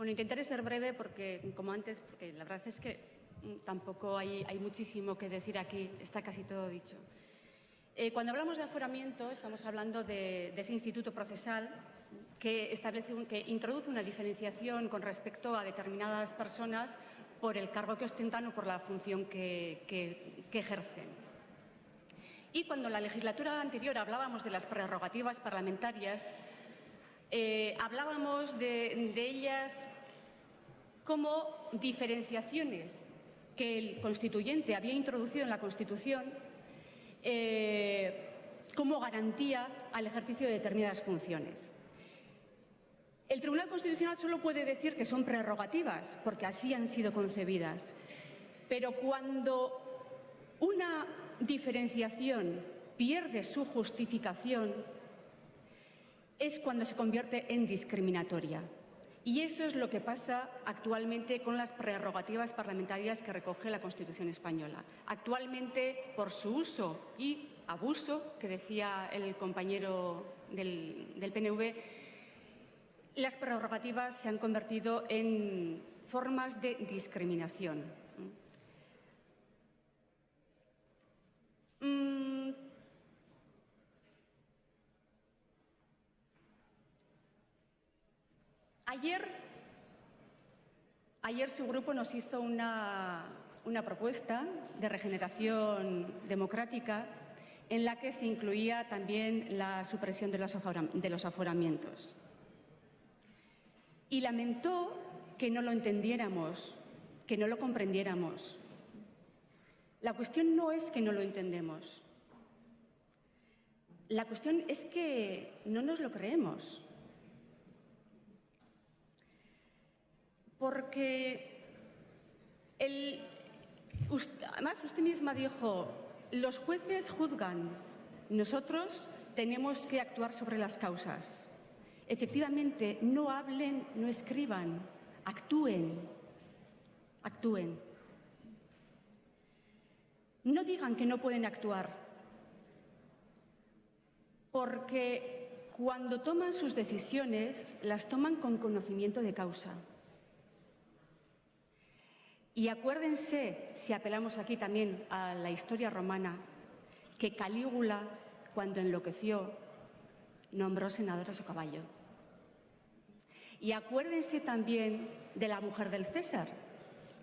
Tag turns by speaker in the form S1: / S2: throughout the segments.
S1: Bueno, intentaré ser breve porque, como antes, porque la verdad es que mm, tampoco hay, muchísimo que decir aquí, está casi todo dicho. Eh, cuando hablamos de aforamiento, estamos hablando de, ese instituto procesal que, establece que introduce una diferenciación con respecto a determinadas personas por el cargo que ostentan o por la función que, ejercen. Y cuando en la legislatura anterior hablábamos de las prerrogativas parlamentarias, eh, hablábamos de, ellas como diferenciaciones que el constituyente había introducido en la Constitución eh, como garantía al ejercicio de determinadas funciones. El Tribunal Constitucional solo puede decir que son prerrogativas, porque así han sido concebidas. Pero cuando una diferenciación pierde su justificación, es cuando se convierte en discriminatoria. Y eso es lo que pasa actualmente con las prerrogativas parlamentarias que recoge la Constitución española. Actualmente, por su uso y abuso, que decía el compañero del, PNV, las prerrogativas se han convertido en formas de discriminación. Ayer, ayer su grupo nos hizo una, propuesta de regeneración democrática en la que se incluía también la supresión de los, de los aforamientos. Y lamentó que no lo entendiéramos, que no lo comprendiéramos. La cuestión no es que no lo entendemos. La cuestión es que no nos lo creemos. Porque además usted misma dijo, los jueces juzgan, nosotros tenemos que actuar sobre las causas. Efectivamente, no hablen, no escriban, actúen, actúen. No digan que no pueden actuar, porque cuando toman sus decisiones, las toman con conocimiento de causa. Y acuérdense, si apelamos aquí también a la historia romana, que Calígula, cuando enloqueció, nombró senador a su caballo. Y acuérdense también de la mujer del César,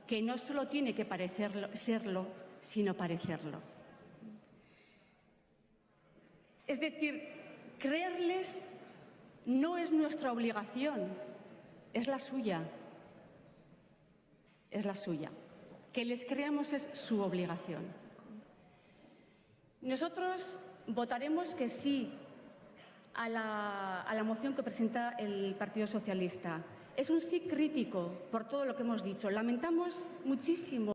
S1: que no solo tiene que parecerlo, serlo, sino parecerlo. Es decir, creerles no es nuestra obligación, es la suya es la suya. Que les creamos es su obligación. Nosotros votaremos que sí a la, a la moción que presenta el Partido Socialista. Es un sí crítico por todo lo que hemos dicho. Lamentamos muchísimo